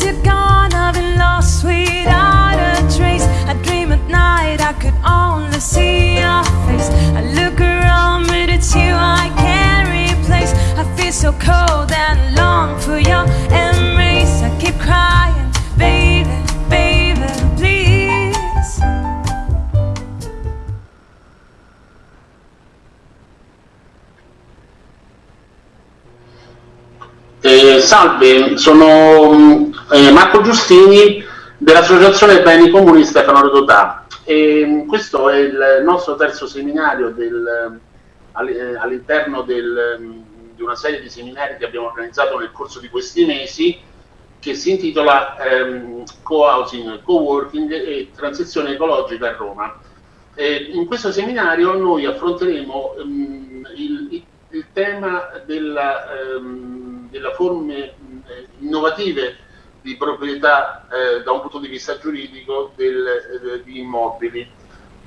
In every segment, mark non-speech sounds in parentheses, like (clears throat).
Since you're gone, I've been lost without a trace. I dream at night, I could only see your face. I look around, but it's you I can't replace. I feel so cold and long for your embrace. I keep crying, baby, baby, please. Eh, salve, sono mm, eh, Marco Giustini dell'Associazione Beni Comuni Stefano Rodotà. E, mm, questo è il nostro terzo seminario all- eh, all'interno mm, di una serie di seminari che abbiamo organizzato nel corso di questi mesi che si intitola ehm, Co-housing, Co-working e transizione ecologica a Roma. Eh, in questo seminario noi affronteremo ehm, il, il- tema della, ehm, della forme innovative di proprietà eh, da un punto di vista giuridico del- eh, di immobili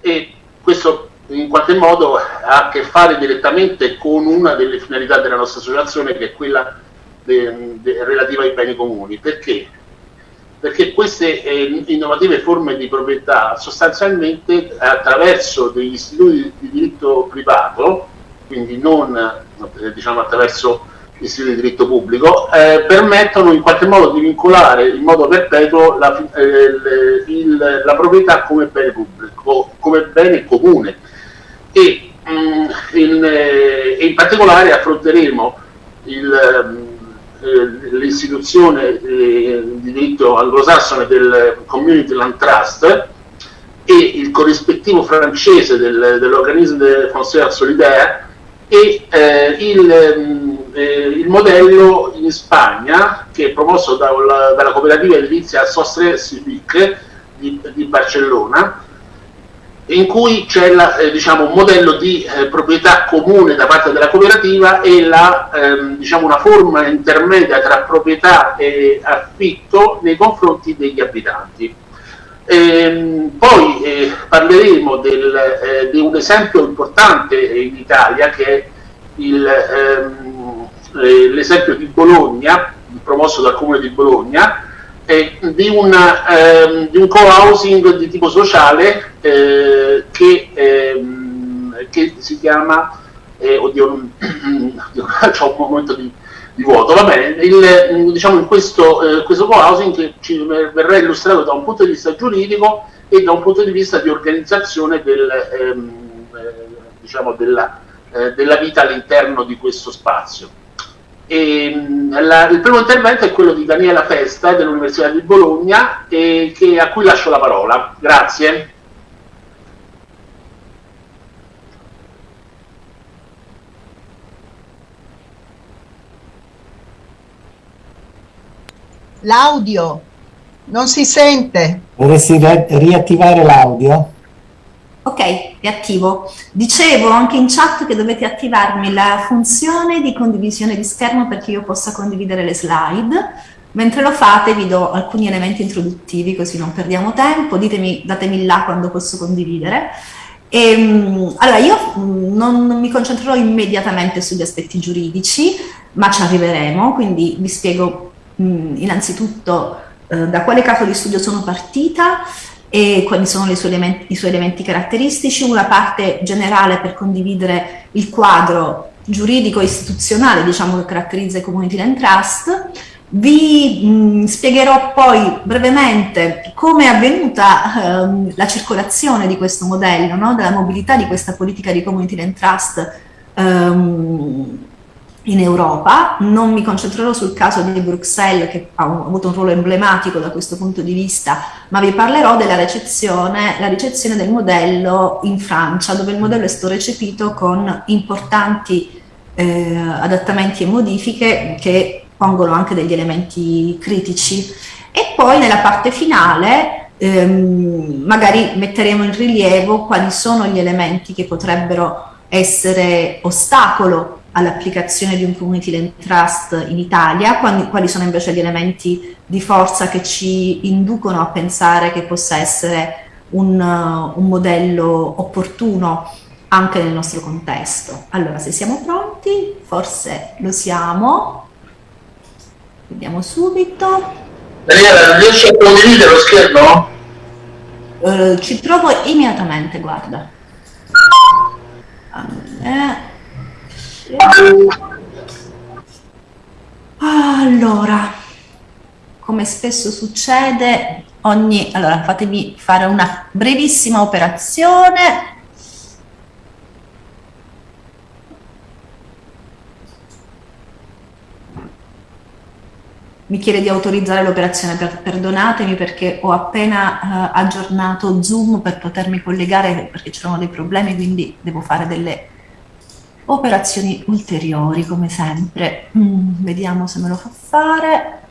e questo in qualche modo ha a che fare direttamente con una delle finalità della nostra associazione che è quella de- de- relativa ai beni comuni. Perché? Perché queste eh, innovative forme di proprietà sostanzialmente attraverso degli istituti di diritto privato, quindi non eh, diciamo attraverso istituti di diritto pubblico, eh, permettono in qualche modo di vincolare in modo perpetuo la, eh, il- il- la proprietà come bene pubblico, come bene comune. E mm, in, eh, in particolare affronteremo eh, l'istituzione eh, di diritto anglosassone del Community Land Trust e il corrispettivo francese del- dell'organismo de Foncière Solidaire e eh, il, mm, eh, il modello in Spagna che è promosso dalla, dalla cooperativa edilizia Sostre Civic di, di Barcellona in cui c'è la, eh, diciamo, un modello di eh, proprietà comune da parte della cooperativa e la, ehm, diciamo, una forma intermedia tra proprietà e affitto nei confronti degli abitanti. Ehm, poi eh, parleremo del, eh, di un esempio importante in Italia che è il, ehm, eh, l'esempio di Bologna, promosso dal Comune di Bologna, eh, di, una, ehm, di un co-housing di tipo sociale eh, che, ehm, che si chiama, eh, oddio, non- (clears throat) (laughs) c'ho un momento di, di vuoto, va bene, il, diciamo questo, eh, questo co-housing ci verrà illustrato da un punto di vista giuridico e da un punto di vista di organizzazione del, ehm, eh, diciamo della, eh, della vita all'interno di questo spazio. E, mh, la- il primo intervento è quello di Daniela Festa dell'Università di Bologna e che- a cui lascio la parola. Grazie. L'audio non si sente. Vorresti ri- riattivare l'audio? Ok, riattivo. Dicevo anche in chat che dovete attivarmi la funzione di condivisione di schermo perché io possa condividere le slide. Mentre lo fate vi do alcuni elementi introduttivi così non perdiamo tempo, ditemi, datemi là quando posso condividere. Ehm, allora, io mh, non, mi concentrerò immediatamente sugli aspetti giuridici, ma ci arriveremo, quindi vi spiego mh, innanzitutto eh, da quale caso di studio sono partita e quali sono i suoi, elementi, i suoi elementi caratteristici, una parte generale per condividere il quadro giuridico e istituzionale diciamo, che caratterizza i community land trust. Vi mh, spiegherò poi brevemente come è avvenuta ehm, la circolazione di questo modello, no? della mobilità di questa politica di community land trust ehm, in Europa. Non mi concentrerò sul caso di Bruxelles, che ha avuto un ruolo emblematico da questo punto di vista, ma vi parlerò della ricezione, ricezione del modello in Francia, dove il modello è stato recepito con importanti eh, adattamenti e modifiche che pongono anche degli elementi critici. E poi nella parte finale ehm, magari metteremo in rilievo quali sono gli elementi che potrebbero essere ostacolo all'applicazione di un community land trust in Italia, quali, quali sono invece gli elementi di forza che ci inducono a pensare che possa essere un, uh, un modello opportuno anche nel nostro contesto. Allora, se siamo pronti, forse lo siamo. Vediamo subito. Daniela, riesci a condividere lo schermo? Eh, ci provo immediatamente, guarda. Sì. Allora, come spesso succede, ogni... Allora, fatemi fare una brevissima operazione. Mi chiede di autorizzare l'operazione, per- perdonatemi perché ho appena eh, aggiornato Zoom per potermi collegare perché c'erano dei problemi, quindi devo fare delle operazioni ulteriori come sempre. Mm, vediamo se me lo fa fare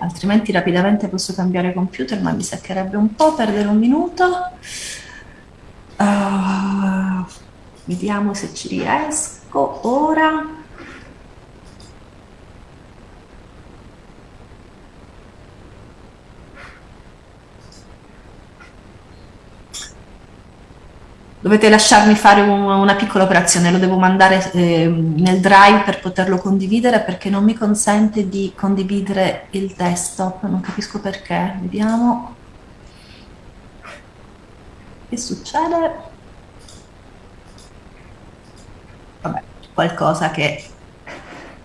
altrimenti rapidamente posso cambiare computer, ma mi seccherebbe un po' perdere un minuto. Uh, vediamo se ci riesco ora. Dovete lasciarmi fare un- una piccola operazione, lo devo mandare eh, nel drive per poterlo condividere perché non mi consente di condividere il desktop, non capisco perché. Vediamo. Che succede? Vabbè, qualcosa che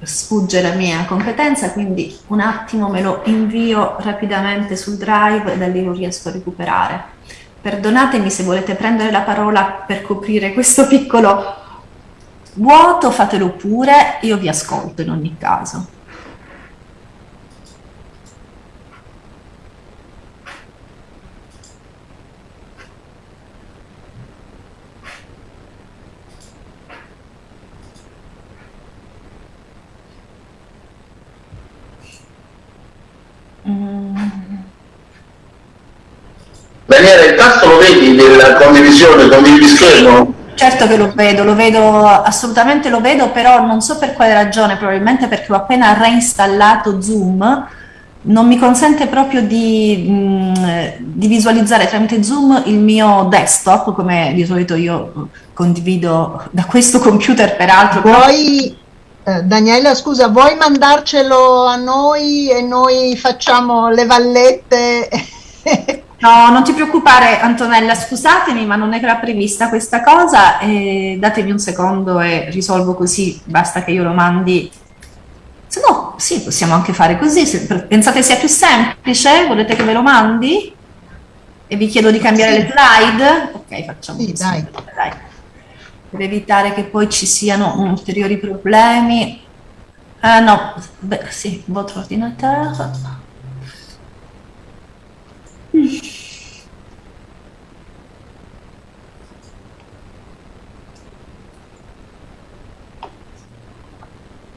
sfugge la mia competenza, quindi un attimo me lo invio rapidamente sul drive e da lì lo riesco a recuperare. Perdonatemi se volete prendere la parola per coprire questo piccolo vuoto, fatelo pure, io vi ascolto in ogni caso. Daniela, il tasto lo vedi della condivisione, condividi schermo? Certo che lo vedo, lo vedo, assolutamente lo vedo, però non so per quale ragione, probabilmente perché ho appena reinstallato Zoom, non mi consente proprio di, mh, di visualizzare tramite Zoom il mio desktop, come di solito io condivido da questo computer peraltro. Vuoi, eh, Daniela, scusa, vuoi mandarcelo a noi e noi facciamo le vallette? (laughs) No, non ti preoccupare Antonella, scusatemi, ma non era prevista questa cosa. E datemi un secondo e risolvo così, basta che io lo mandi. Se no, sì, possiamo anche fare così. Se pensate sia più semplice, volete che ve lo mandi? E vi chiedo di cambiare Sì. le slide? Ok, facciamo Sì, così. dai. dai. Per evitare che poi ci siano ulteriori problemi. Eh, no, beh, sì, votre ordinateur.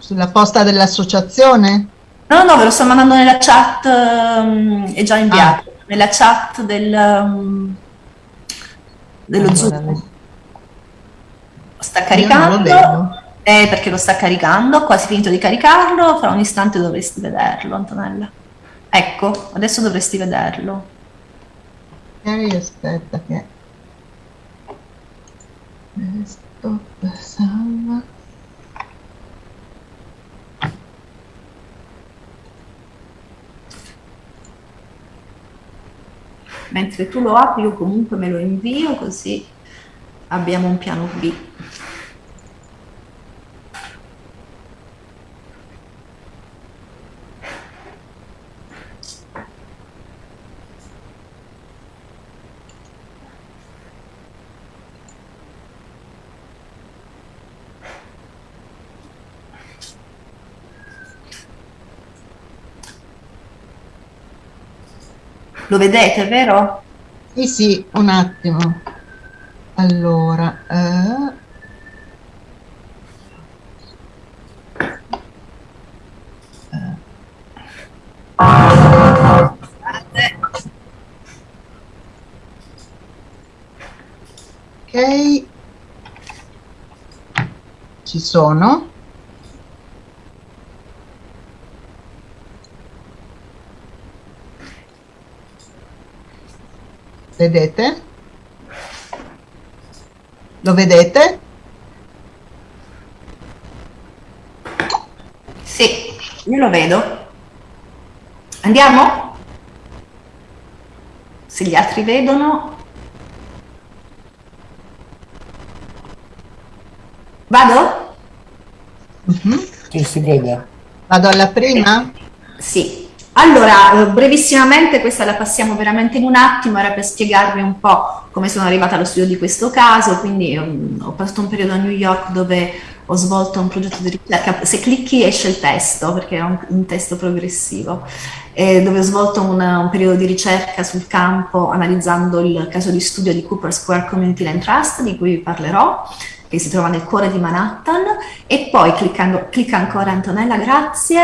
Sulla posta dell'associazione? No, no, ve lo sto mandando nella chat, ehm, è già inviato, nella chat del, ehm, dello Allora, Zoom. Sta Io non caricando, lo eh, perché lo sta caricando, quasi finito di caricarlo, fra un istante dovresti vederlo, Antonella. Ecco, adesso dovresti vederlo. Ok, aspetta che... Stop, salva. Mentre tu lo apri, io comunque me lo invio, così abbiamo un piano B. Lo vedete, vero? Sì, sì, un attimo. Allora, eh, ok, ci sono. Vedete? Lo vedete? Sì, io lo vedo. Andiamo? Se gli altri vedono. Vado? Sì, si vede. Vado alla prima? Sì. Allora, eh, brevissimamente, questa la passiamo veramente in un attimo, era per spiegarvi un po' come sono arrivata allo studio di questo caso, quindi um, ho passato un periodo a New York dove ho svolto un progetto di ricerca, se clicchi esce il testo perché è un, un testo progressivo, eh, dove ho svolto una, un periodo di ricerca sul campo analizzando il caso di studio di Cooper Square Community Land Trust, di cui vi parlerò, che si trova nel cuore di Manhattan, e poi cliccando, clicca ancora Antonella, grazie,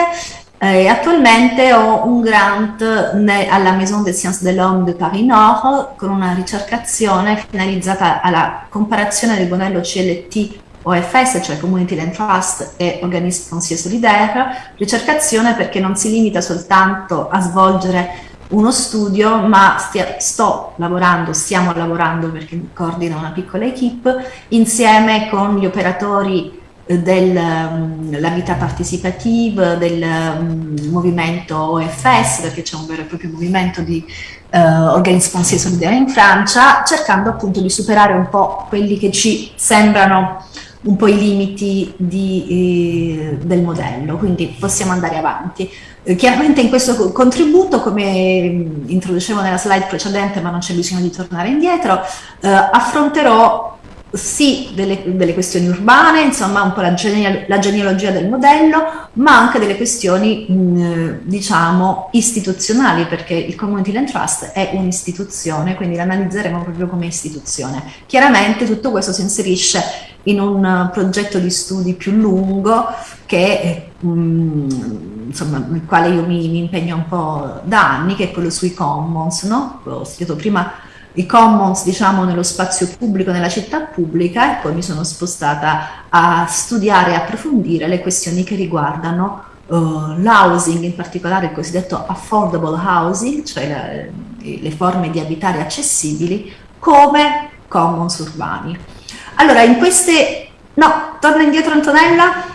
eh, attualmente ho un grant alla Maison des Sciences de l'Homme de Paris Nord con una ricercazione finalizzata alla comparazione del modello CLT OFS, cioè Community Land Trust e Organisme Foncier Solidaire, ricercazione perché non si limita soltanto a svolgere uno studio, ma stia, sto lavorando, stiamo lavorando perché coordina una piccola equipe, insieme con gli operatori dell'habitat mm, partecipative, del um, movimento OFS, perché c'è un vero e proprio movimento di uh, organismi solidari in Francia, cercando appunto di superare un po' quelli che ci sembrano un po' i limiti di, eh, del modello, quindi possiamo andare avanti. Eh, chiaramente in questo contributo, come mm, introducevo nella slide precedente, ma non c'è bisogno di tornare indietro, eh, affronterò sì delle, delle, questioni urbane, insomma un po' la, geneal la, genealogia del modello, ma anche delle questioni mh, diciamo istituzionali, perché il Community Land Trust è un'istituzione, quindi l'analizzeremo proprio come istituzione. Chiaramente tutto questo si inserisce in un progetto di studi più lungo che mh, insomma, nel quale io mi, mi, impegno un po' da anni, che è quello sui commons, no? Ho studiato prima i commons diciamo nello spazio pubblico, nella città pubblica e poi mi sono spostata a studiare e approfondire le questioni che riguardano uh, l'housing, in particolare il cosiddetto affordable housing, cioè la, le forme di abitare accessibili come commons urbani. Allora, in queste... No, torna indietro Antonella.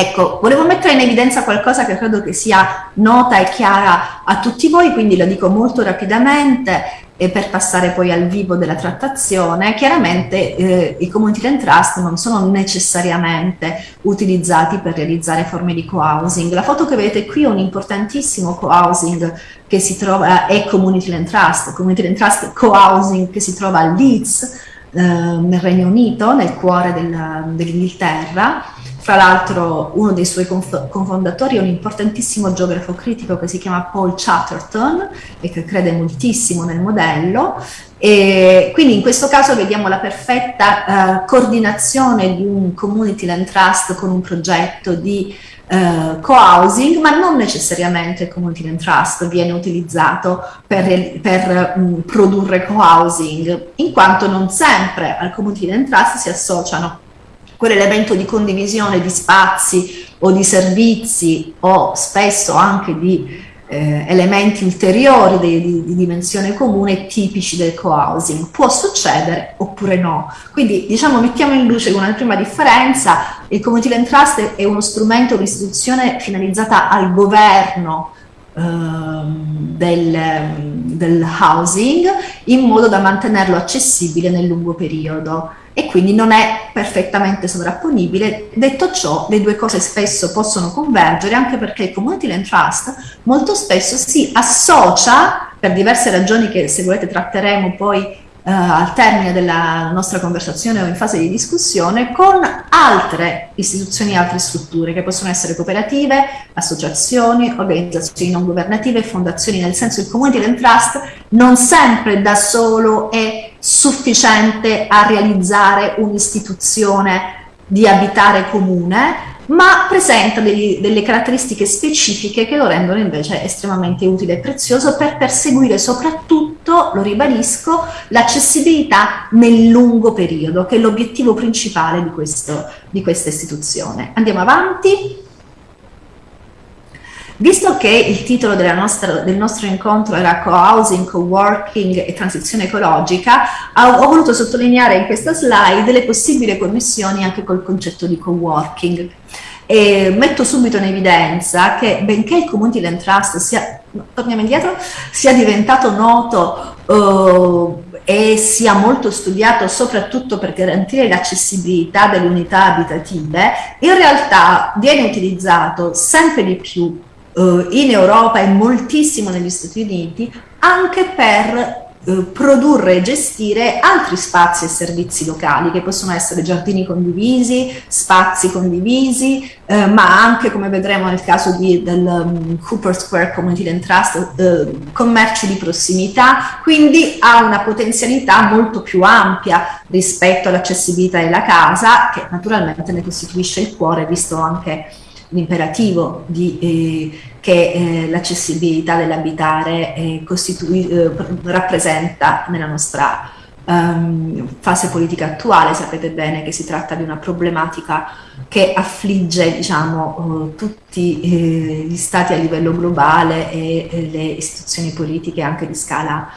Ecco, volevo mettere in evidenza qualcosa che credo che sia nota e chiara a tutti voi, quindi lo dico molto rapidamente e per passare poi al vivo della trattazione, chiaramente eh, i community land trust non sono necessariamente utilizzati per realizzare forme di co-housing. La foto che vedete qui è un importantissimo co-housing che si trova, è community land trust, community land trust co-housing che si trova a Leeds, eh, nel Regno Unito, nel cuore del, dell'Inghilterra, fra l'altro uno dei suoi conf confondatori è un importantissimo geografo critico che si chiama Paul Chatterton e che crede moltissimo nel modello. E quindi in questo caso vediamo la perfetta uh, coordinazione di un community land trust con un progetto di uh, co-housing, ma non necessariamente il community land trust viene utilizzato per, per um, produrre co-housing, in quanto non sempre al community land trust si associano quell'elemento di condivisione di spazi o di servizi o spesso anche di eh, elementi ulteriori di, di, di, dimensione comune tipici del co-housing. Può succedere oppure no. Quindi diciamo mettiamo in luce una prima differenza, il Community Land Trust è uno strumento, un'istituzione finalizzata al governo ehm, del, del housing in modo da mantenerlo accessibile nel lungo periodo e quindi non è perfettamente sovrapponibile. Detto ciò, le due cose spesso possono convergere anche perché il Community Land Trust molto spesso si associa, per diverse ragioni che se volete tratteremo poi Uh, al termine della nostra conversazione o in fase di discussione con altre istituzioni altre strutture che possono essere cooperative, associazioni, organizzazioni non governative, fondazioni, nel senso il community land trust non sempre da solo è sufficiente a realizzare un'istituzione di abitare comune, ma presenta degli, delle caratteristiche specifiche che lo rendono invece estremamente utile e prezioso per perseguire soprattutto, lo ribadisco, l'accessibilità nel lungo periodo, che è l'obiettivo principale di, questo, di questa istituzione. Andiamo avanti. Visto che il titolo nostra, del nostro incontro era co-housing, co-working e transizione ecologica, ho, ho, voluto sottolineare in questa slide le possibili connessioni anche col concetto di co-working. Metto subito in evidenza che benché il Community Land Trust sia torniamo indietro, sia diventato noto uh, e sia molto studiato soprattutto per garantire l'accessibilità delle unità abitative, in realtà viene utilizzato sempre di più in Europa e moltissimo negli Stati Uniti anche per eh, produrre e gestire altri spazi e servizi locali che possono essere giardini condivisi, spazi condivisi, eh, ma anche come vedremo nel caso di, del um, Cooper Square Community Land Trust, eh, commerci di prossimità, quindi ha una potenzialità molto più ampia rispetto all'accessibilità della casa, che naturalmente ne costituisce il cuore, visto anche l'imperativo eh, che eh, l'accessibilità dell'abitare eh, eh, rappresenta nella nostra um, fase politica attuale. Sapete bene che si tratta di una problematica che affligge diciamo, uh, tutti eh, gli stati a livello globale e le istituzioni politiche anche di scala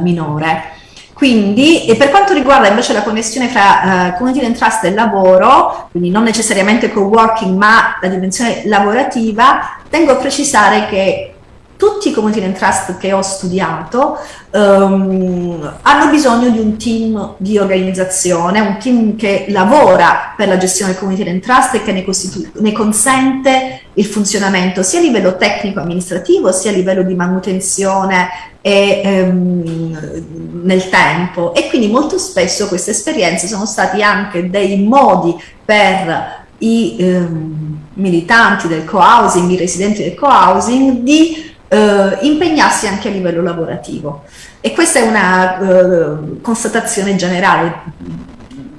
minore. Quindi, e per quanto riguarda invece la connessione fra uh, community and trust e lavoro, quindi non necessariamente co-working, ma la dimensione lavorativa, tengo a precisare che tutti i community and trust che ho studiato um, hanno bisogno di un team di organizzazione, un team che lavora per la gestione del community and trust e che ne, ne consente il funzionamento sia a livello tecnico-amministrativo sia a livello di manutenzione e ehm, nel tempo. E quindi molto spesso queste esperienze sono stati anche dei modi per i ehm, militanti del co-housing, i residenti del co-housing di eh, impegnarsi anche a livello lavorativo. E questa è una eh, constatazione generale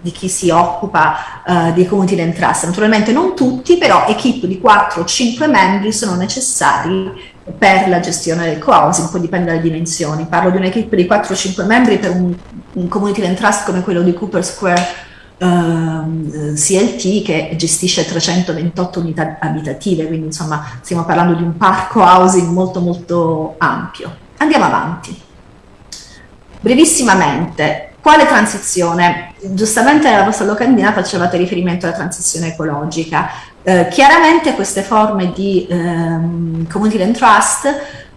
di chi si occupa uh, community land trust. Naturalmente non tutti, però equip di 4 o 5 membri sono necessari per la gestione del co-housing, poi dipende dalle dimensioni. Parlo di un'equipe di 4-5 membri per un, un community land trust come quello di Cooper Square uh, ehm, CLT che gestisce 328 unità abitative, quindi insomma stiamo parlando di un parco housing molto molto ampio. Andiamo avanti. Brevissimamente, quale transizione? Giustamente nella vostra locandina facevate riferimento alla transizione ecologica. Eh, chiaramente queste forme di ehm, community land trust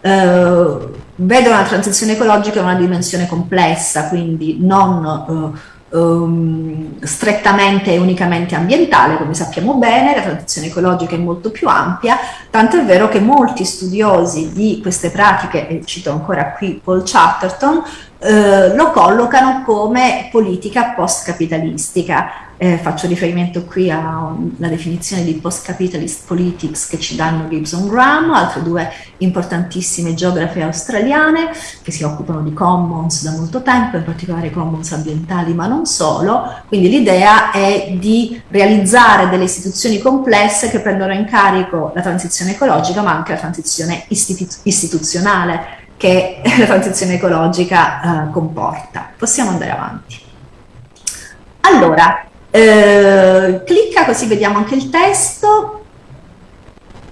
eh, vedono la transizione ecologica in una dimensione complessa, quindi non eh, um, strettamente e unicamente ambientale, come sappiamo bene, la transizione ecologica è molto più ampia, tanto è vero che molti studiosi di queste pratiche, e cito ancora qui Paul Chatterton, eh, lo collocano come politica post-capitalistica. Eh, faccio riferimento qui alla definizione di post-capitalist politics che ci danno Gibson Graham, altre due importantissime geografe australiane che si occupano di commons da molto tempo, in particolare commons ambientali, ma non solo. Quindi l'idea è di realizzare delle istituzioni complesse che prendono in carico la transizione ecologica, ma anche la transizione istitu- istituzionale che (laughs) la transizione ecologica eh, comporta. Possiamo andare avanti. Allora, eh, clicca così vediamo anche il testo.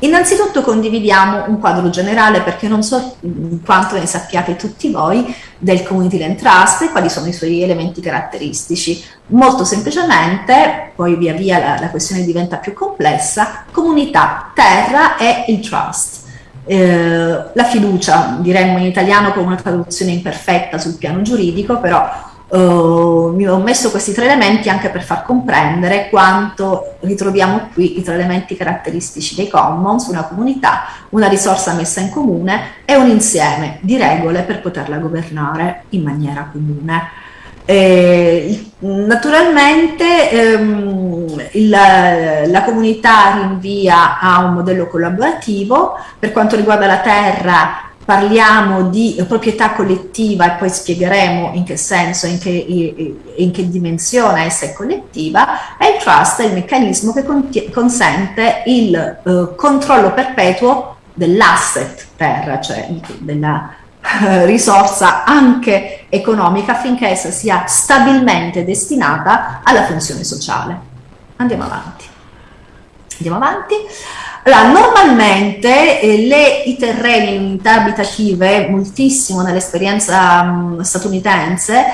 Innanzitutto condividiamo un quadro generale perché non so quanto ne sappiate tutti voi del Community Land Trust e quali sono i suoi elementi caratteristici. Molto semplicemente, poi via via la, la questione diventa più complessa, comunità, terra e il trust eh, la fiducia, diremmo in italiano con una traduzione imperfetta sul piano giuridico, però eh, mi ho messo questi tre elementi anche per far comprendere quanto ritroviamo qui i tre elementi caratteristici dei commons, una comunità, una risorsa messa in comune e un insieme di regole per poterla governare in maniera comune. Eh, naturalmente ehm, il, la comunità rinvia a un modello collaborativo, per quanto riguarda la terra parliamo di proprietà collettiva e poi spiegheremo in che senso, in che, in che dimensione essa è collettiva, e il trust è il meccanismo che consente il eh, controllo perpetuo dell'asset terra, cioè della eh, risorsa anche economica affinché essa sia stabilmente destinata alla funzione sociale. Andiamo avanti. Andiamo avanti. Allora, normalmente eh, le, i terreni in unità abitative, moltissimo nell'esperienza mh, statunitense,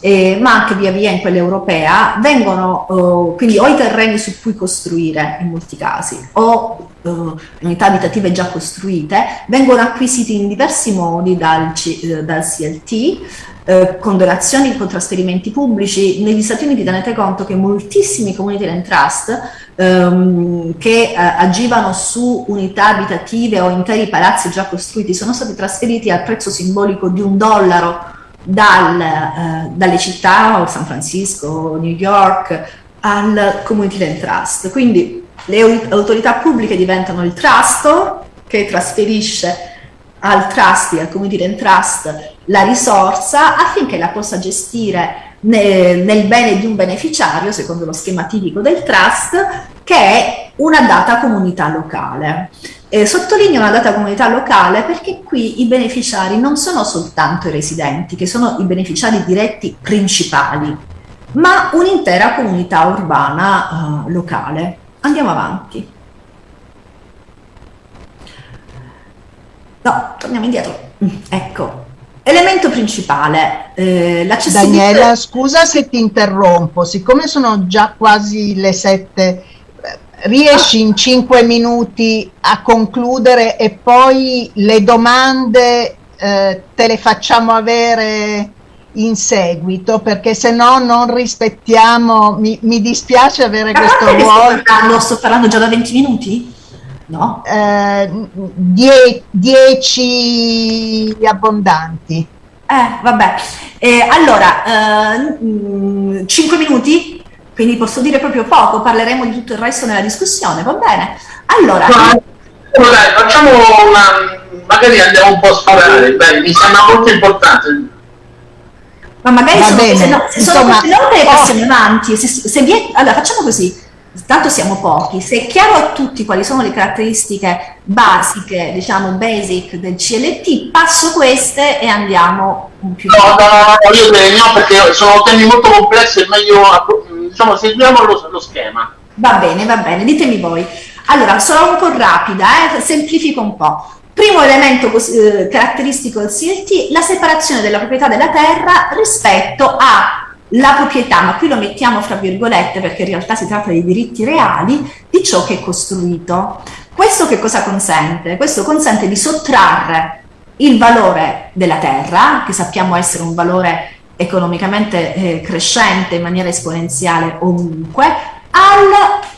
eh, ma anche via via in quella europea, vengono eh, quindi o i terreni su cui costruire in molti casi, o eh, unità abitative già costruite, vengono acquisiti in diversi modi dal, C, dal CLT, eh, con donazioni, con trasferimenti pubblici. Negli Stati Uniti tenete conto che moltissimi community land trust ehm, che eh, agivano su unità abitative o interi palazzi già costruiti sono stati trasferiti al prezzo simbolico di un dollaro dal, eh, dalle città, San Francisco, New York, al community land trust. Quindi le autorità pubbliche diventano il trust che trasferisce al trust, al community land trust, la risorsa affinché la possa gestire nel, bene di un beneficiario, secondo lo schema tipico del trust, che è una data comunità locale. Eh, sottolineo una data comunità locale perché qui i beneficiari non sono soltanto i residenti, che sono i beneficiari diretti principali, ma un'intera comunità urbana uh, locale. Andiamo avanti. No, torniamo indietro. Mm, ecco, Elemento principale, eh, l'accessibilità. Daniela, scusa se ti interrompo, siccome sono già quasi le sette, riesci in cinque minuti a concludere e poi le domande eh, te le facciamo avere in seguito perché se no non rispettiamo, mi, mi dispiace avere questo ruolo. Sto parlando, sto parlando già da 20 minuti? No? Eh, die, dieci abbondanti. Eh, vabbè. Eh, allora, eh, 5 minuti, quindi posso dire proprio poco, parleremo di tutto il resto nella discussione, va bene? Allora... No, dai, facciamo una... magari andiamo un po' a sparare, beh, mi sembra molto importante. Ma magari sono, bene. se, no, se Insomma, sono cose oh. passiamo avanti, se, se vi... allora facciamo così, tanto siamo pochi, se è chiaro a tutti quali sono le caratteristiche basiche, diciamo basic del CLT, passo queste e andiamo un più... No, no, no, io direi no perché sono temi molto complessi, è meglio, diciamo, seguiamo lo, lo schema. Va bene, va bene, ditemi voi. Allora, sarò un po' rapida, eh? semplifico un po'. Primo elemento eh, caratteristico del CLT, la separazione della proprietà della terra rispetto a la proprietà, ma qui lo mettiamo fra virgolette perché in realtà si tratta di diritti reali, di ciò che è costruito. Questo che cosa consente? Questo consente di sottrarre il valore della terra, che sappiamo essere un valore economicamente eh, crescente in maniera esponenziale ovunque, al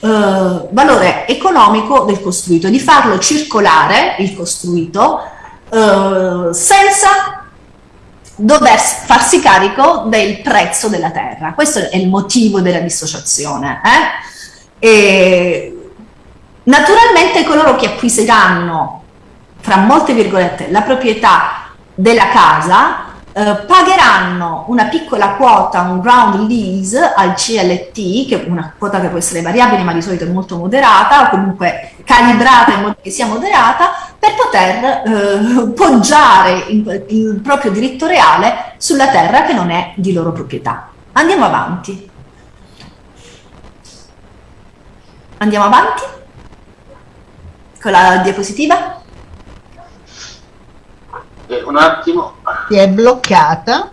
eh, valore economico del costruito, di farlo circolare, il costruito, eh, senza dover farsi carico del prezzo della terra. Questo è il motivo della dissociazione. Eh? naturalmente coloro che acquisiranno, fra molte virgolette, la proprietà della casa eh, pagheranno una piccola quota, un ground lease al CLT, che è una quota che può essere variabile ma di solito è molto moderata, o comunque calibrata in modo che sia moderata, per poter eh, poggiare il, il proprio diritto reale sulla terra che non è di loro proprietà. Andiamo avanti. Andiamo avanti con la diapositiva un attimo. Si è bloccata.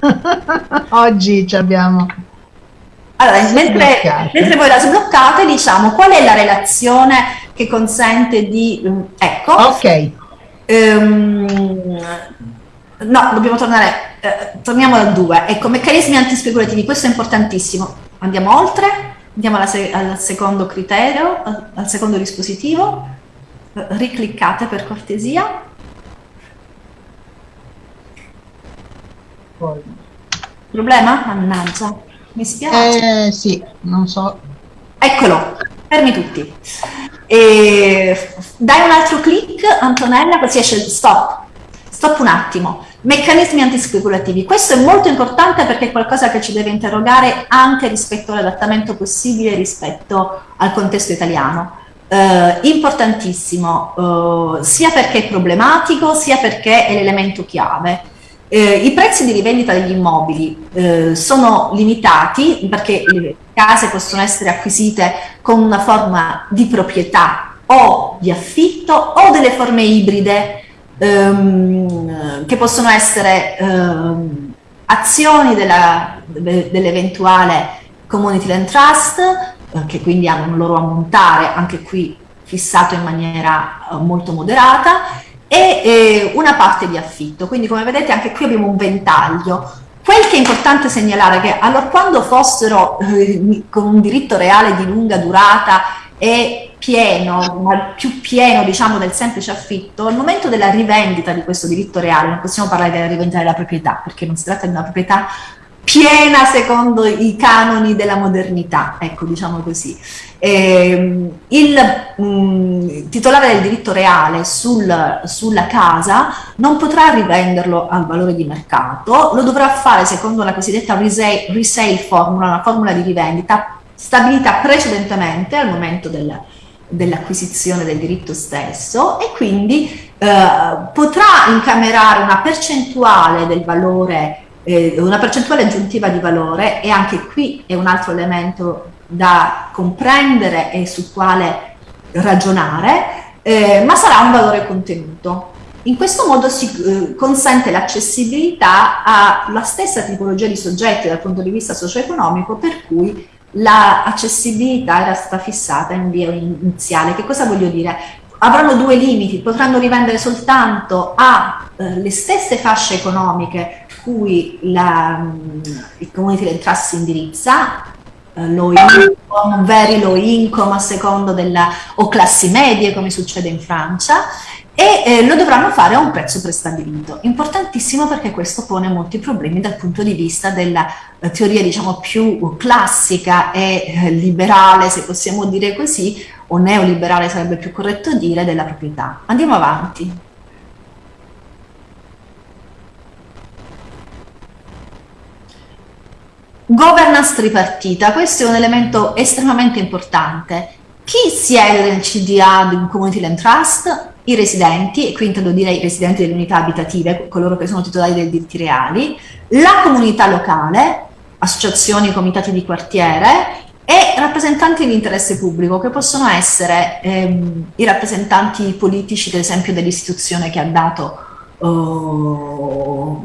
(laughs) Oggi ci abbiamo... Allora, mentre, mentre, voi la sbloccate, diciamo qual è la relazione che consente di... Mm, ecco. Ok. Um, no, dobbiamo tornare, eh, torniamo al 2. Ecco, meccanismi antispeculativi, questo è importantissimo. Andiamo oltre, andiamo se al secondo criterio, al, al secondo dispositivo. Ricliccate per cortesia. Problema? Mannaggia, mi spiace. Eh, sì, non so. Eccolo, fermi tutti. E dai un altro clic, Antonella, così esce stop. Stop un attimo. Meccanismi antispeculativi. Questo è molto importante perché è qualcosa che ci deve interrogare anche rispetto all'adattamento possibile rispetto al contesto italiano. Eh, importantissimo, eh, sia perché è problematico, sia perché è l'elemento chiave. Eh, I prezzi di rivendita degli immobili eh, sono limitati perché le case possono essere acquisite con una forma di proprietà o di affitto o delle forme ibride ehm, che possono essere ehm, azioni della, de, dell'eventuale community land trust eh, che quindi hanno un loro ammontare anche qui fissato in maniera eh, molto moderata e eh, una parte di affitto. Quindi come vedete anche qui abbiamo un ventaglio. Quel che è importante segnalare è che allora quando fossero eh, con un diritto reale di lunga durata e pieno, ma più pieno diciamo del semplice affitto, al momento della rivendita di questo diritto reale, non possiamo parlare della rivendita della proprietà, perché non si tratta di una proprietà piena secondo i canoni della modernità, ecco diciamo così. Eh, il mh, mm, titolare del diritto reale sul, sulla casa non potrà rivenderlo al valore di mercato, lo dovrà fare secondo la cosiddetta resale, resale formula, una formula di rivendita stabilita precedentemente al momento del, dell'acquisizione del diritto stesso e quindi eh, potrà incamerare una percentuale del valore eh, una percentuale aggiuntiva di valore e anche qui è un altro elemento da comprendere e sul quale ragionare, eh, ma sarà un valore contenuto. In questo modo si eh, consente l'accessibilità alla stessa tipologia di soggetti dal punto di vista socio-economico per cui l'accessibilità era stata fissata in via iniziale. Che cosa voglio dire? Avranno due limiti, potranno rivendere soltanto alle eh, stesse fasce economiche cui la, mm, il community del trust indirizza, eh, low income, very low income a secondo della, o classi medie come succede in Francia e eh, lo dovranno fare a un prezzo prestabilito. Importantissimo perché questo pone molti problemi dal punto di vista della eh, teoria diciamo più classica e eh, liberale, se possiamo dire così, o neoliberale sarebbe più corretto dire, della proprietà. Andiamo avanti. Governance tripartita, questo è un elemento estremamente importante. Chi siede nel CDA di un Community Land Trust? I residenti, e qui intendo dire i residenti delle unità abitative, coloro che sono titolari dei diritti reali, la comunità locale, associazioni, comitati di quartiere e rappresentanti di interesse pubblico, che possono essere ehm, i rappresentanti politici, ad esempio, dell'istituzione che ha dato oh,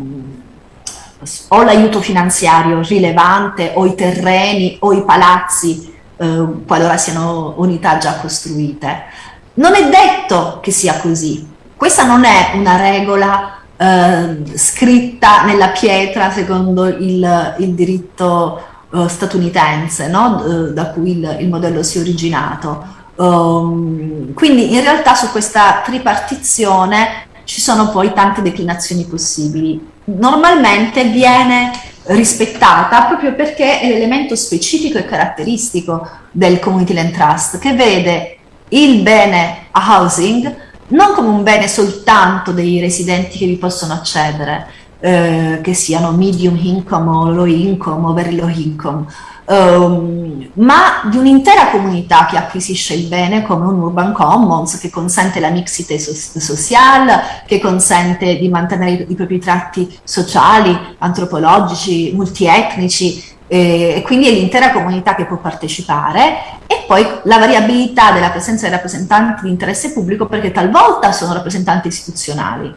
o l'aiuto finanziario rilevante o i terreni o i palazzi eh, qualora siano unità già costruite. Non è detto che sia così. Questa non è una regola eh, scritta nella pietra secondo il, il diritto eh, statunitense, no? Eh, da cui il, il, modello si è originato. Um, quindi in realtà su questa tripartizione ci sono poi tante declinazioni possibili normalmente viene rispettata proprio perché è l'elemento specifico e caratteristico del community land trust che vede il bene housing non come un bene soltanto dei residenti che vi possono accedere, eh, che siano medium income o low income o very low income, um, ma di un'intera comunità che acquisisce il bene come un urban commons che consente la mixité so sociale, che consente di mantenere i, propri tratti sociali, antropologici, multietnici, e quindi è l'intera comunità che può partecipare e poi la variabilità della presenza dei rappresentanti di interesse pubblico perché talvolta sono rappresentanti istituzionali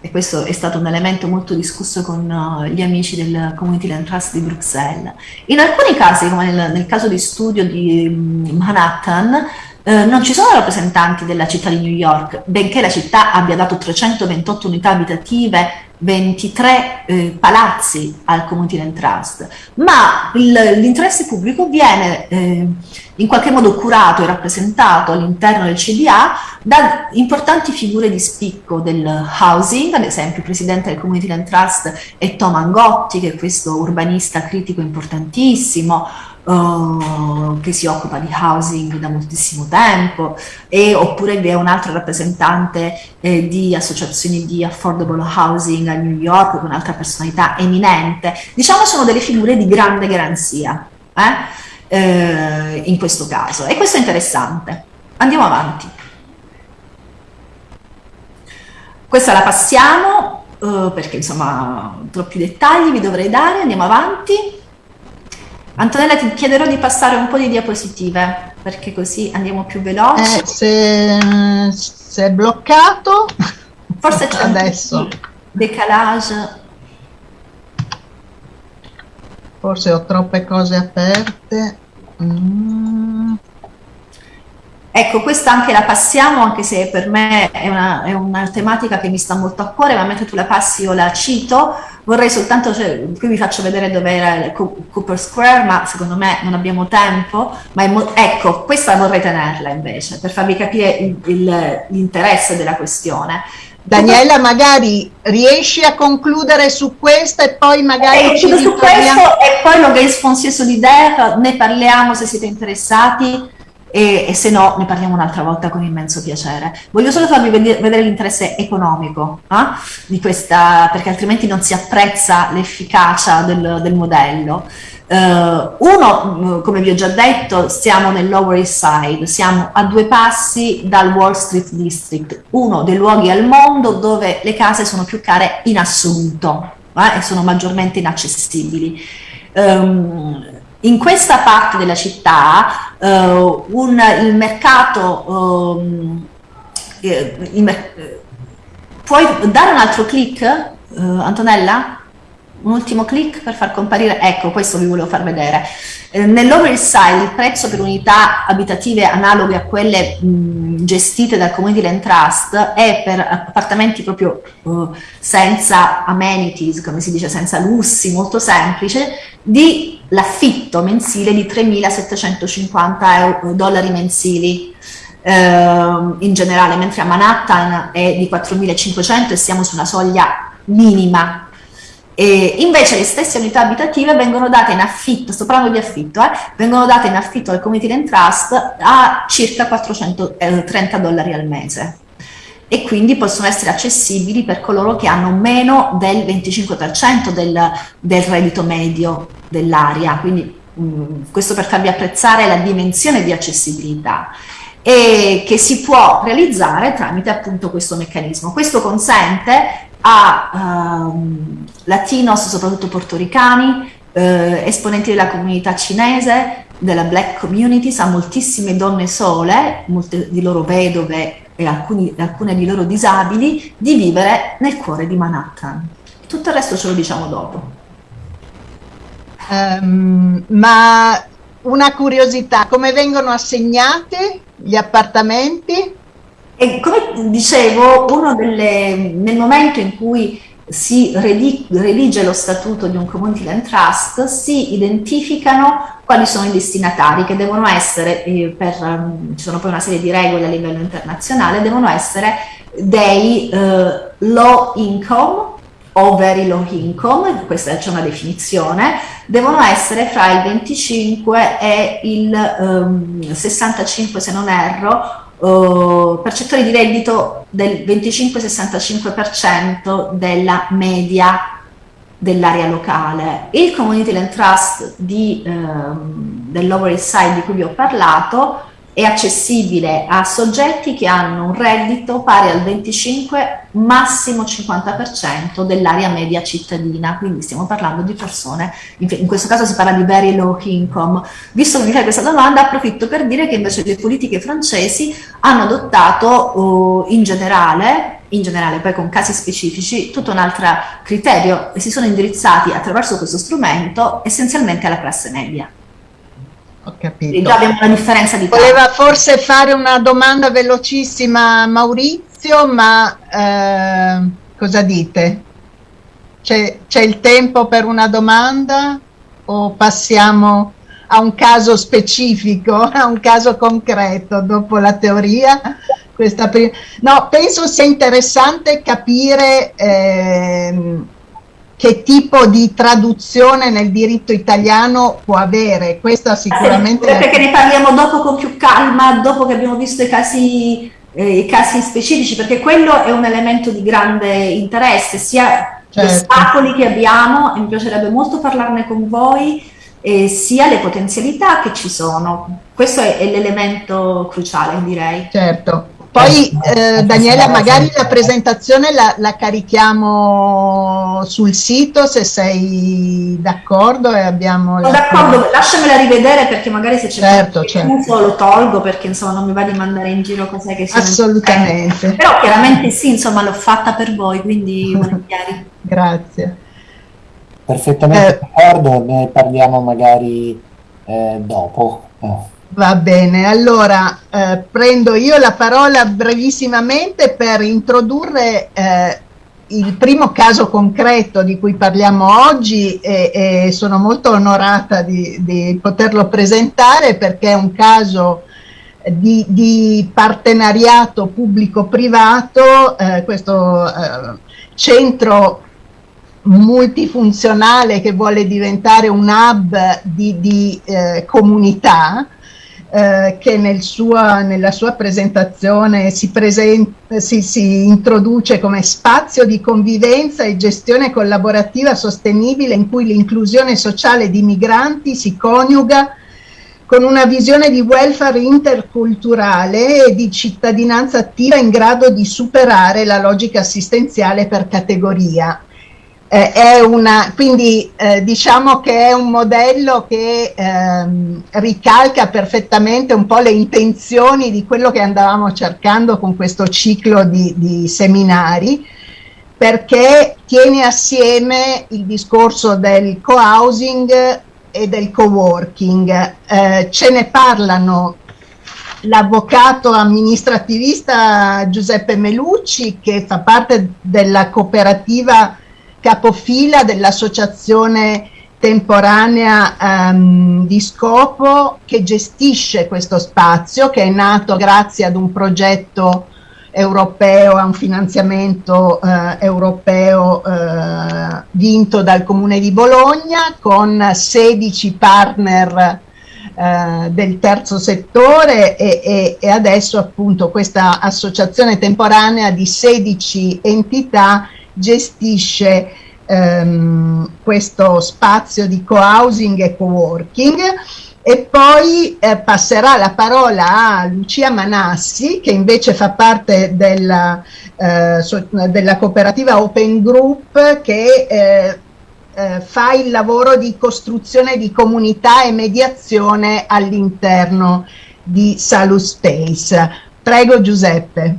e questo è stato un elemento molto discusso con uh, gli amici del Community Land Trust di Bruxelles. In alcuni casi, come nel, nel caso di studio di um, Manhattan, eh, non ci sono rappresentanti della città di New York, benché la città abbia dato 328 unità abitative 23 eh, palazzi al Community Land Trust, ma l'interesse pubblico viene eh, in qualche modo curato e rappresentato all'interno del CDA da importanti figure di spicco del housing, ad esempio il presidente del Community Land Trust è Tom Angotti, che è questo urbanista critico importantissimo, uh, che si occupa di housing da moltissimo tempo, e, oppure vi è un altro rappresentante eh, di associazioni di affordable housing a New York, con un'altra personalità eminente. Diciamo sono delle figure di grande garanzia eh? Eh, in questo caso, e questo è interessante. Andiamo avanti. Questa la passiamo, uh, perché insomma troppi dettagli vi dovrei dare, andiamo avanti. Antonella ti chiederò di passare un po' di diapositive perché così andiamo più veloci. Eh, se, se è bloccato, forse c'è adesso. Decalage. Forse ho troppe cose aperte. Mm. Ecco, questa anche la passiamo, anche se per me è una, è una, tematica che mi sta molto a cuore, ma mentre tu la passi io la cito, vorrei soltanto, cioè, qui vi faccio vedere dove era il Cooper Square, ma secondo me non abbiamo tempo, ma ecco, questa vorrei tenerla invece, per farvi capire l'interesse della questione. Daniela, magari riesci a concludere su questo e poi magari eh, ci su questo e poi lo Games Foncier Solidaire, ne parliamo se siete interessati e, e, se no ne parliamo un'altra volta con immenso piacere. Voglio solo farvi vedere, l'interesse economico eh, di questa, perché altrimenti non si apprezza l'efficacia del, del modello. Uh, uno, mm, come vi ho già detto, siamo nel Lower East Side, siamo a due passi dal Wall Street District, uno dei luoghi al mondo dove le case sono più care in assoluto eh, e sono maggiormente inaccessibili. Um, in questa parte della città uh, un, il mercato, um, il mer puoi dare un altro clic, uh, Antonella? Un ultimo clic per far comparire, ecco questo vi volevo far vedere. Eh, Nell'Over Side il prezzo per unità abitative analoghe a quelle mh, gestite dal Community Land Trust è per appartamenti proprio uh, senza amenities, come si dice, senza lussi, molto semplice, di l'affitto mensile di 3.750 dollari mensili eh, in generale, mentre a Manhattan è di 4.500 e siamo su una soglia minima. E invece le stesse unità abitative vengono date in affitto, sto parlando di affitto, eh, vengono date in affitto al Community Land Trust a circa 430 eh, dollari al mese e quindi possono essere accessibili per coloro che hanno meno del 25% del, del reddito medio dell'area, quindi mh, questo per farvi apprezzare la dimensione di accessibilità e che si può realizzare tramite appunto questo meccanismo. Questo consente a um, latinos, soprattutto portoricani, eh, esponenti della comunità cinese, della black community, a moltissime donne sole, molte di loro vedove e alcuni, alcune di loro disabili di vivere nel cuore di Manhattan. Tutto il resto ce lo diciamo dopo. Um, ma una curiosità, come vengono assegnati gli appartamenti? E come dicevo, delle, nel momento in cui si redige lo statuto di un community land trust, si identificano quali sono i destinatari che devono essere, eh, per, um, ci sono poi una serie di regole a livello internazionale, devono essere dei uh, low income o very low income, questa c'è una definizione, devono essere fra il 25 e il um, 65 se non erro uh, percettori di reddito del 25-65% della media dell'area locale. Il Community Land Trust di, ehm, del Lower East Side di cui vi ho parlato è accessibile a soggetti che hanno un reddito pari al 25 massimo 50% dell'area media cittadina, quindi stiamo parlando di persone, in questo caso si parla di very low income. Visto che mi fai questa domanda, approfitto per dire che invece le politiche francesi hanno adottato uh, in generale in generale poi con casi specifici, tutto un altro criterio e si sono indirizzati attraverso questo strumento essenzialmente alla classe media. Ho capito. già abbiamo una differenza di Voleva forse fare una domanda velocissima Maurizio, ma eh, cosa dite? C'è, c'è il tempo per una domanda o passiamo a un caso specifico, (laughs) a un caso concreto dopo la teoria? No, penso sia interessante capire eh, che tipo di traduzione nel diritto italiano può avere. Questa sicuramente... Eh, perché ne parliamo dopo con più calma, dopo che abbiamo visto i casi, eh, i casi specifici, perché quello è un elemento di grande interesse, sia certo. gli ostacoli che abbiamo, e mi piacerebbe molto parlarne con voi, eh, sia le potenzialità che ci sono. Questo è, è l'elemento cruciale, direi. Certo Poi eh, Daniela, magari la presentazione la, la, carichiamo sul sito se sei d'accordo e abbiamo... Sono d'accordo, lasciamela rivedere perché magari se c'è certo, certo. lo tolgo perché insomma non mi va di mandare in giro cose che sono... Assolutamente. Eh, però chiaramente sì, insomma l'ho fatta per voi, quindi (laughs) volentieri. Grazie. Perfettamente eh, d'accordo, ne parliamo magari eh, dopo. Oh. Va bene, allora eh, prendo io la parola brevissimamente per introdurre eh, il primo caso concreto di cui parliamo oggi e, e sono molto onorata di, di, poterlo presentare perché è un caso di, di partenariato pubblico-privato, eh, questo eh, centro multifunzionale che vuole diventare un hub di, di eh, comunità eh, che nel sua, nella sua presentazione si, presenta, si, si introduce come spazio di convivenza e gestione collaborativa sostenibile in cui l'inclusione sociale di migranti si coniuga con una visione di welfare interculturale e di cittadinanza attiva in grado di superare la logica assistenziale per categoria eh, è una, quindi eh, diciamo che è un modello che ehm, ricalca perfettamente un po' le intenzioni di quello che andavamo cercando con questo ciclo di, di seminari perché tiene assieme il discorso del co-housing e del co-working. Eh, ce ne parlano l'avvocato amministrativista Giuseppe Melucci che fa parte della cooperativa capofila dell'associazione temporanea um, di scopo che gestisce questo spazio che è nato grazie ad un progetto europeo, a un finanziamento uh, europeo uh, vinto dal Comune di Bologna con 16 partner uh, del terzo settore e, e, e adesso appunto questa associazione temporanea di 16 entità gestisce ehm, questo spazio di co-housing e co-working e poi eh, passerà la parola a Lucia Manassi che invece fa parte della, eh, so, della cooperativa Open Group che eh, eh, fa il lavoro di costruzione di comunità e mediazione all'interno di Salus Space. Prego Giuseppe.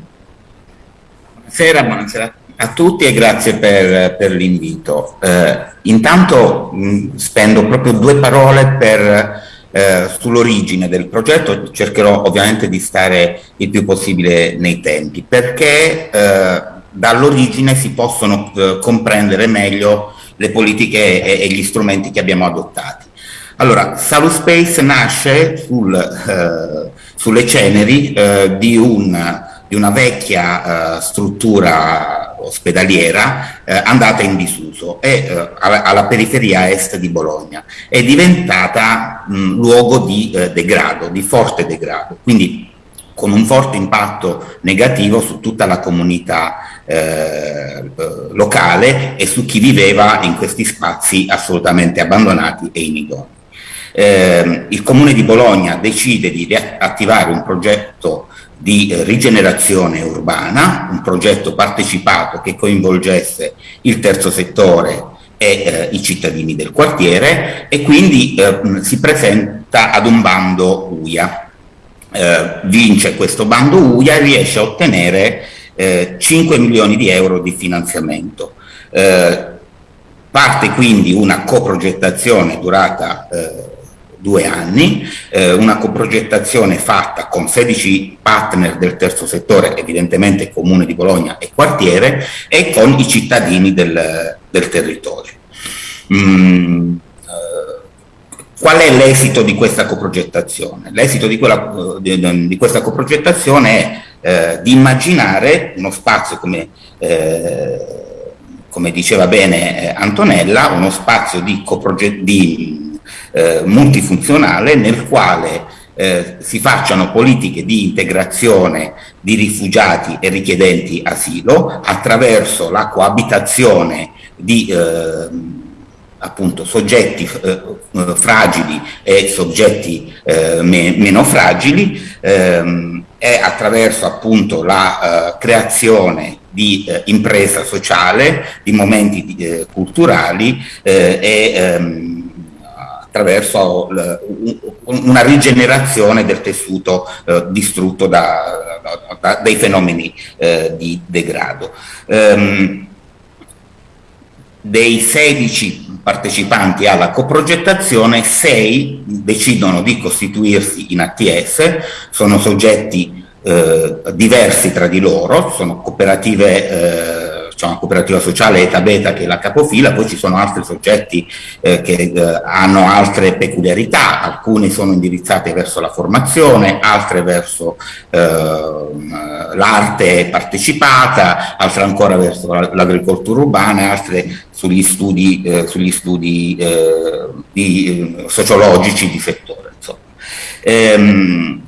Buonasera, buonasera a tutti e grazie per, per l'invito. Eh, intanto mh, spendo proprio due parole per, eh, sull'origine del progetto, cercherò ovviamente di stare il più possibile nei tempi, perché eh, dall'origine si possono eh, comprendere meglio le politiche e, e, gli strumenti che abbiamo adottati. Allora, Salus Space nasce sul, eh, sulle ceneri eh, di, un, di, una vecchia struttura ospedaliera eh, andata in disuso e eh, alla, alla, periferia est di Bologna. È diventata mh, luogo di eh, degrado, di forte degrado, quindi con un forte impatto negativo su tutta la comunità eh, eh, locale e su chi viveva in questi spazi assolutamente abbandonati e inidonei. Eh, il Comune di Bologna decide di attivare un progetto di eh, rigenerazione urbana, un progetto partecipato che coinvolgesse il terzo settore e eh, i cittadini del quartiere e quindi eh, si presenta ad un bando UIA. Eh, vince questo bando UIA e riesce a ottenere 5 eh, milioni di euro di finanziamento. Eh, parte quindi una coprogettazione durata due anni, eh, una coprogettazione fatta con 16 partner del terzo settore, evidentemente Comune di Bologna e quartiere, e con i cittadini del, del territorio. Mm, eh, qual è l'esito di questa coprogettazione? L'esito di, di, di, questa coprogettazione è eh, di immaginare uno spazio come eh, come diceva bene eh, Antonella, uno spazio di, di eh, multifunzionale nel quale eh, si facciano politiche di integrazione di rifugiati e richiedenti asilo attraverso la coabitazione di eh, appunto soggetti eh, fragili e soggetti eh, me meno fragili ehm, è attraverso appunto la uh, creazione di uh, impresa sociale, di momenti culturali e um, attraverso una rigenerazione del tessuto distrutto da, da, da, dai fenomeni di degrado. Um, dei 16 partecipanti alla coprogettazione, 6 decidono di costituirsi in ATS, sono soggetti eh, diversi tra di loro, sono cooperative eh, c'è una cooperativa sociale Eta Beta che è la capofila, poi ci sono altri soggetti eh, che eh, hanno altre peculiarità, alcune sono indirizzate verso la formazione, altre verso eh, l'arte partecipata, altre ancora verso l'agricoltura urbana, altre sugli studi, eh, sugli studi eh, di, eh, sociologici di settore. Ehm,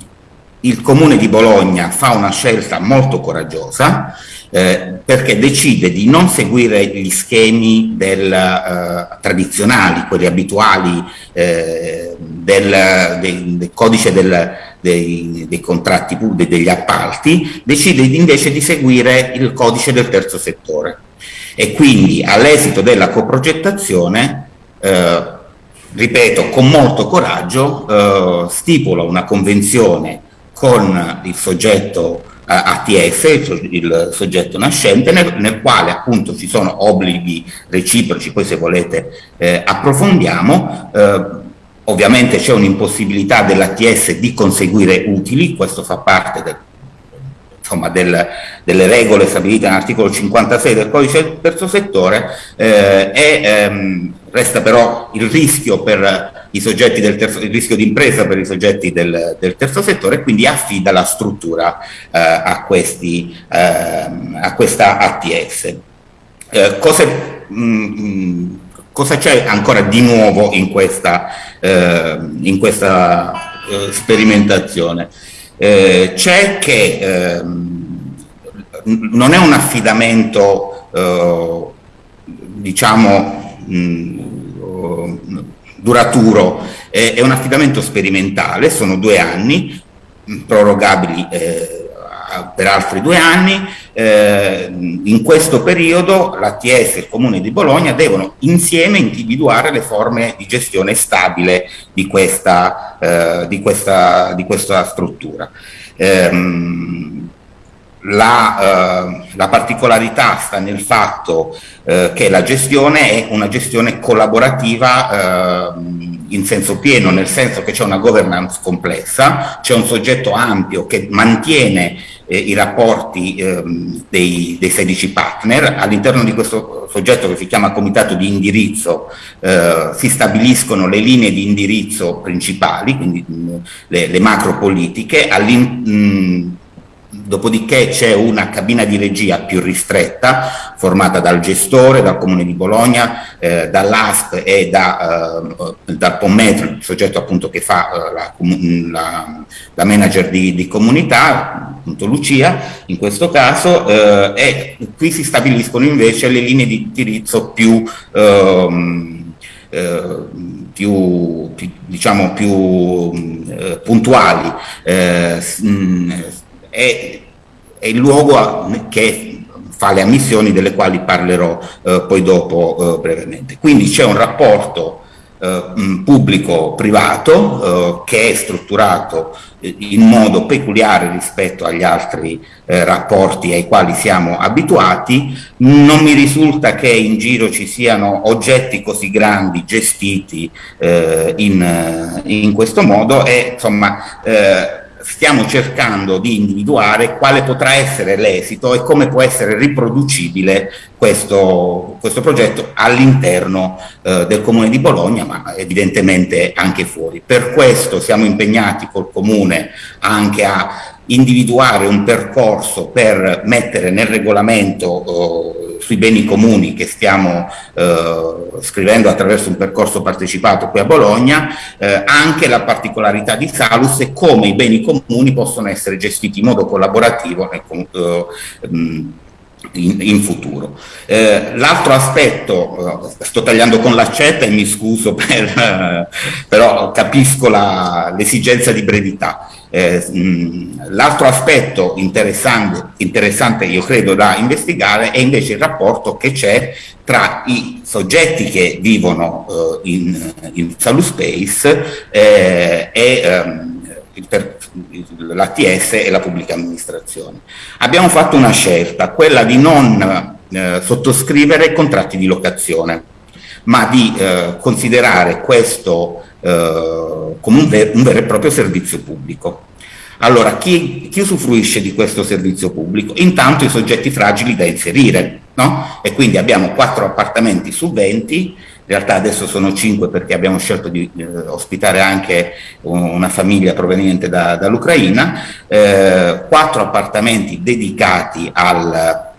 il Comune di Bologna fa una scelta molto coraggiosa, eh, perché decide di non seguire gli schemi del, eh, tradizionali, quelli abituali eh, del, del, del, codice dei, dei, contratti pubblici, degli appalti, decide invece di seguire il codice del terzo settore. E quindi all'esito della coprogettazione eh, ripeto, con molto coraggio, eh, stipula una convenzione con il soggetto ATF, il, il soggetto nascente, nel, nel, quale appunto ci sono obblighi reciproci, poi se volete eh, approfondiamo, eh, ovviamente c'è un'impossibilità dell'ATS di conseguire utili, questo fa parte del, insomma, del, delle regole stabilite nell'articolo 56 del codice del terzo settore. Eh, e ehm, resta però il rischio per i soggetti del terzo, il rischio di impresa per i soggetti del, del terzo settore e quindi affida la struttura eh, a, questi, eh, a questa ATS. Eh, mh, mm, cosa c'è ancora di nuovo in questa, eh, in questa eh, sperimentazione? Eh, c'è che ehm, non è un affidamento diciamo mh, duraturo, eh, è un affidamento sperimentale, sono due anni, prorogabili eh, per altri due anni, eh, in questo periodo l'ATS e il Comune di Bologna devono insieme individuare le forme di gestione stabile di questa, eh, di questa, di questa struttura. Ehm, la, eh, la, particolarità sta nel fatto eh, che la gestione è una gestione collaborativa eh, in senso pieno, nel senso che c'è una governance complessa, c'è un soggetto ampio che mantiene eh, i rapporti ehm, dei, dei, 16 partner, all'interno di questo soggetto che si chiama comitato di indirizzo eh, si stabiliscono le linee di indirizzo principali, quindi mh, le, le macro politiche, Dopodiché c'è una cabina di regia più ristretta, formata dal gestore, dal Comune di Bologna, eh, dall'ASP e da, eh, dal POMMETRO, il soggetto appunto che fa eh, la, la, la, manager di, di, comunità, appunto Lucia in questo caso, eh, e qui si stabiliscono invece le linee di indirizzo più... Ehm, eh, più, più, diciamo più eh, puntuali eh, mh, è, è il luogo che fa le ammissioni delle quali parlerò eh, poi dopo eh, brevemente. Quindi c'è un rapporto eh, pubblico-privato eh, che è strutturato eh, in modo peculiare rispetto agli altri eh, rapporti ai quali siamo abituati, non mi risulta che in giro ci siano oggetti così grandi gestiti in, in, questo modo e insomma stiamo cercando di individuare quale potrà essere l'esito e come può essere riproducibile questo, questo progetto all'interno eh, del Comune di Bologna, ma evidentemente anche fuori. Per questo siamo impegnati col Comune anche a individuare un percorso per mettere nel regolamento eh, sui beni comuni che stiamo eh, scrivendo attraverso un percorso partecipato qui a Bologna, eh, anche la particolarità di Salus e come i beni comuni possono essere gestiti in modo collaborativo nel, eh, in, in, futuro. Eh, l'altro aspetto, eh, sto tagliando con l'accetta e mi scuso per, (laughs) però capisco l'esigenza di brevità. Eh, l'altro aspetto interessante, interessante, io credo, da investigare è invece il rapporto che c'è tra i soggetti che vivono eh, in, in Salus Space eh, e ehm, l'ATS e la pubblica amministrazione. Abbiamo fatto una scelta, quella di non eh, sottoscrivere contratti di locazione, ma di eh, considerare questo eh, come un, ver un, vero e proprio servizio pubblico. Allora, chi, chi, usufruisce di questo servizio pubblico? Intanto i soggetti fragili da inserire, no? E quindi abbiamo quattro appartamenti su 20 in realtà adesso sono cinque perché abbiamo scelto di eh, ospitare anche una famiglia proveniente da, dall'Ucraina, eh, appartamenti dedicati al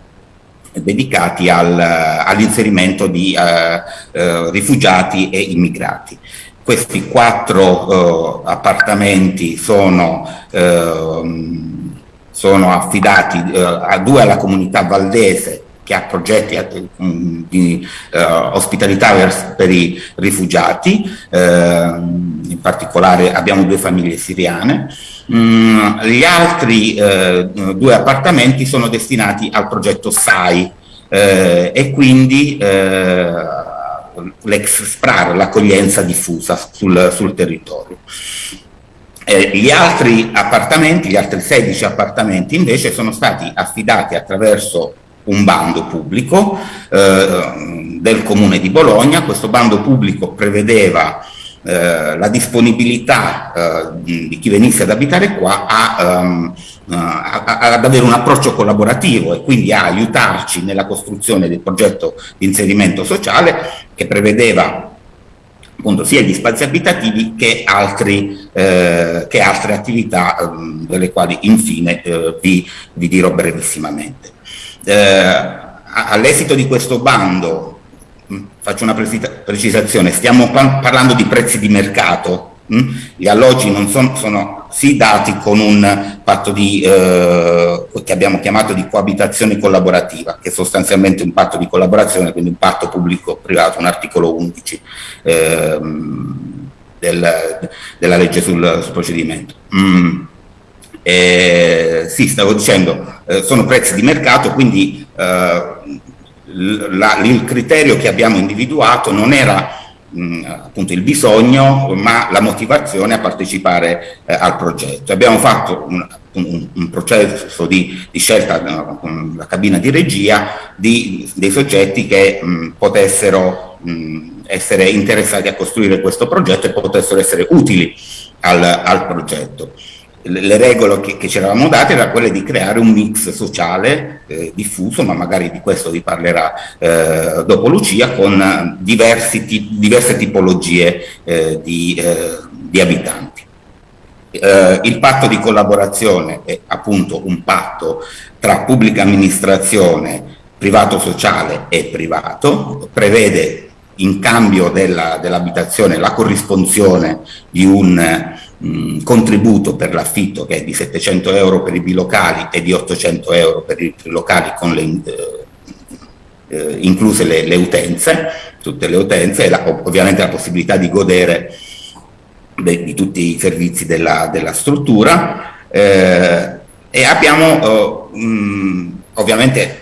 dedicati al, all'inserimento di eh, eh, rifugiati e immigrati. Questi quattro eh, appartamenti sono, ehm, sono affidati eh, a due alla comunità valdese che ha progetti eh, di uh, ospitalità per i rifugiati, uh, in particolare abbiamo due famiglie siriane. Mm, gli altri due appartamenti sono destinati al progetto SAI e quindi l'ex SPRAR, l'accoglienza diffusa sul, sul territorio. Eh, gli altri appartamenti, gli altri 16 appartamenti invece sono stati affidati attraverso un bando pubblico eh, del Comune di Bologna, questo bando pubblico prevedeva eh, la disponibilità eh, di chi venisse ad abitare qua a, a, ad avere un approccio collaborativo e quindi a aiutarci nella costruzione del progetto di inserimento sociale che prevedeva appunto sia gli spazi abitativi che, altri, eh, che altre attività eh, delle quali infine eh, vi, vi dirò brevissimamente. Eh, all'esito di questo bando, mm, faccio una precisazione, stiamo parlando di prezzi di mercato? Mm? gli alloggi non son, sono sì dati con un patto di, eh, che abbiamo chiamato di coabitazione collaborativa, che è sostanzialmente un patto di collaborazione, quindi un patto pubblico-privato, un articolo 11 eh, del, della legge sul, sul procedimento. Mm. Eh, sì, stavo dicendo, eh, sono prezzi di mercato, quindi eh, la, il criterio che abbiamo individuato non era mh, appunto il bisogno, ma la motivazione a partecipare eh, al progetto. Abbiamo fatto un, un, un processo di, di scelta no, con la cabina di regia di, dei soggetti che mh, potessero mh, essere interessati a costruire questo progetto e potessero essere utili al, al progetto le regole che, che ci eravamo date erano quelle di creare un mix sociale eh, diffuso, ma magari di questo vi parlerà eh, dopo Lucia, con diversi, diverse tipologie eh, di, eh, di, abitanti. Eh, il patto di collaborazione è appunto un patto tra pubblica amministrazione, privato sociale e privato, prevede in cambio dell'abitazione dell la corrisponzione di un mh, contributo per l'affitto che è di 700 euro per i bilocali e di 800 euro per i locali con le, eh, eh, incluse le, le, utenze, tutte le utenze e la, ovviamente la possibilità di godere de, di tutti i servizi della, della struttura. Eh, e abbiamo eh, mh, ovviamente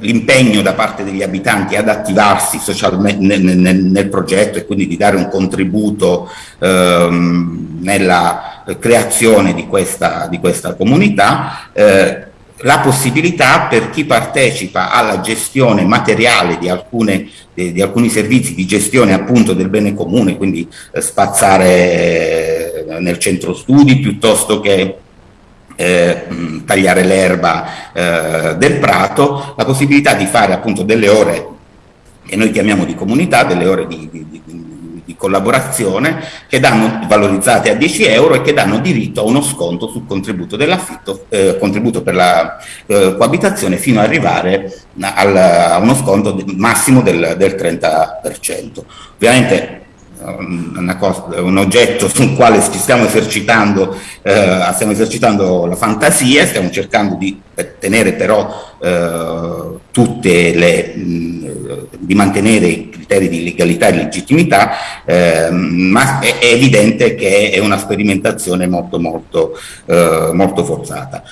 l'impegno da parte degli abitanti ad attivarsi socialmente nel, nel, nel, progetto e quindi di dare un contributo ehm, nella creazione di questa, di questa comunità, eh, la possibilità per chi partecipa alla gestione materiale di, alcune, di, di alcuni servizi di gestione appunto del bene comune, quindi eh, spazzare eh, nel centro studi piuttosto che eh, tagliare l'erba eh, del prato, la possibilità di fare appunto delle ore che noi chiamiamo di comunità, delle ore di, di, di, di collaborazione che danno valorizzate a 10 euro e che danno diritto a uno sconto sul contributo dell'affitto, eh, contributo per la eh, coabitazione fino ad arrivare al, a uno sconto massimo del, del 30%. Ovviamente Cosa, un oggetto (laughs) sul quale stiamo esercitando, eh, stiamo esercitando la fantasia, stiamo cercando di tenere però eh, tutte le, mh, di mantenere i criteri di legalità e legittimità, eh, ma è, è, evidente che è una sperimentazione molto molto, eh, molto forzata.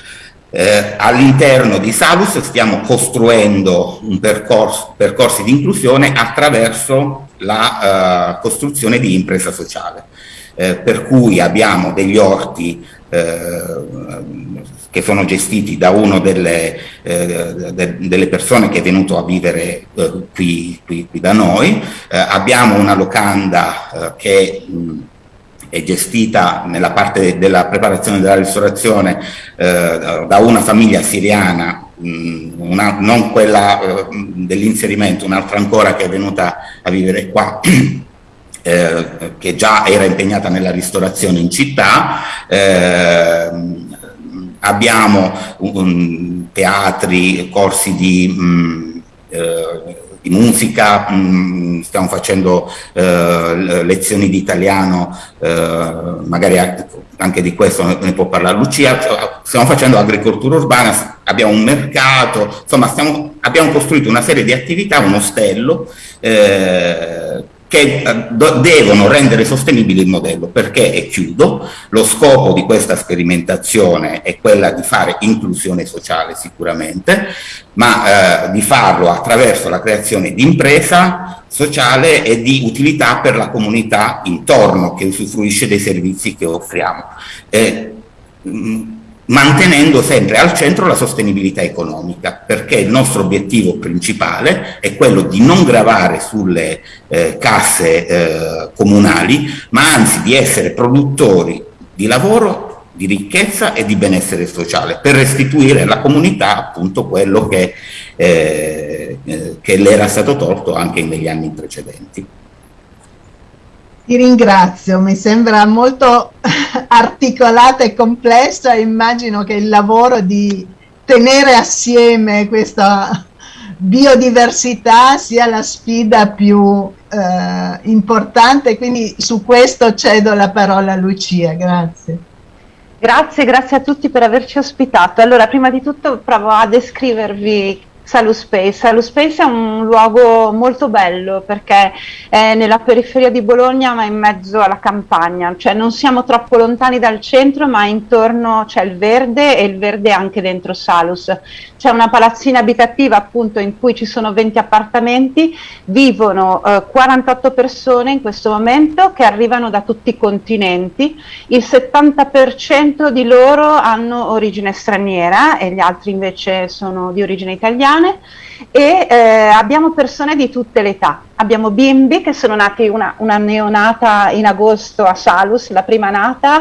Eh, all'interno di Salus stiamo costruendo un percorso, percorsi di inclusione attraverso la uh, costruzione di impresa sociale, eh, per cui abbiamo degli orti eh, che sono gestiti da una delle, eh, de, delle, persone che è venuto a vivere eh, qui, qui, qui, da noi, eh, abbiamo una locanda che mh, è gestita nella parte della preparazione della ristorazione eh, da una famiglia siriana, mh, una, non quella eh, dell'inserimento, un'altra ancora che è venuta a vivere qua. (clears throat) Eh, che già era impegnata nella ristorazione in città, eh, abbiamo un, teatri, corsi di, mh, eh, di musica, mh, stiamo facendo eh, lezioni di italiano, eh, magari anche di questo ne può parlare Lucia, stiamo facendo agricoltura urbana, abbiamo un mercato, insomma stiamo, abbiamo costruito una serie di attività, un ostello, eh, che eh, devono rendere sostenibile il modello, perché, e chiudo, lo scopo di questa sperimentazione è quella di fare inclusione sociale sicuramente, ma eh, di farlo attraverso la creazione di impresa sociale e di utilità per la comunità intorno che usufruisce dei servizi che offriamo. Eh, mantenendo sempre al centro la sostenibilità economica, perché il nostro obiettivo principale è quello di non gravare sulle eh, casse eh, comunali, ma anzi di essere produttori di lavoro, di ricchezza e di benessere sociale, per restituire alla comunità appunto quello che, eh, eh che le era stato tolto anche negli anni precedenti. Ti ringrazio, mi sembra molto (laughs) articolata e complessa, immagino che il lavoro di tenere assieme questa biodiversità sia la sfida più eh, importante, quindi su questo cedo la parola a Lucia, grazie. Grazie, grazie a tutti per averci ospitato. Allora, prima di tutto provo a descrivervi Salus Space. È un luogo molto bello perché è nella periferia di Bologna ma in mezzo alla campagna, cioè non siamo troppo lontani dal centro ma intorno c'è il verde e il verde anche dentro Salus. C'è una palazzina abitativa appunto in cui ci sono 20 appartamenti, vivono eh, 48 persone in questo momento che arrivano da tutti i continenti, il 70% di loro hanno origine straniera e gli altri invece sono di origine italiana italiane e eh, abbiamo persone di tutte le età. Abbiamo bimbi che sono nati, una, una, neonata in agosto a Salus, la prima nata,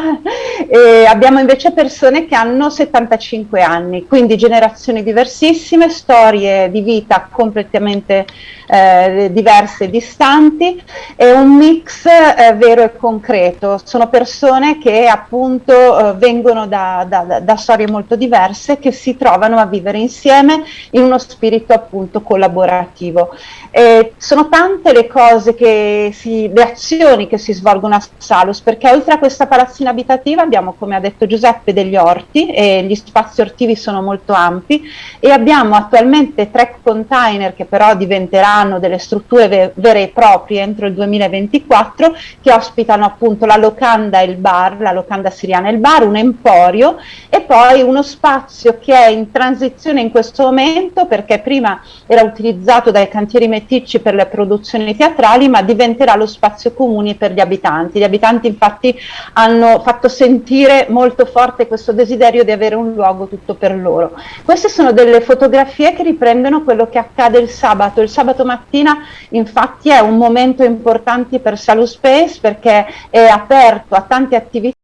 e abbiamo invece persone che hanno 75 anni, quindi generazioni diversissime, storie di vita completamente eh, diverse e distanti e un mix eh, vero e concreto. Sono persone che appunto eh, vengono da, da, da storie molto diverse che si trovano a vivere insieme in uno spirito appunto collaborativo. Eh, sono tante le cose che si, le azioni che si svolgono a Salus, perché oltre a questa palazzina abitativa abbiamo, come ha detto Giuseppe, degli orti e gli spazi ortivi sono molto ampi e abbiamo attualmente tre container che però diventeranno delle strutture ve vere e proprie entro il 2024 che ospitano appunto la locanda e il bar, la locanda siriana e il bar, un emporio e poi uno spazio che è in transizione in questo momento perché prima era utilizzato dai cantieri meticci per le produzioni teatrali, ma diventerà lo spazio comune per gli abitanti. Gli abitanti infatti hanno fatto sentire molto forte questo desiderio di avere un luogo tutto per loro. Queste sono delle fotografie che riprendono quello che accade il sabato. Il sabato mattina infatti è un momento importante per Salus Space perché è aperto a tante attività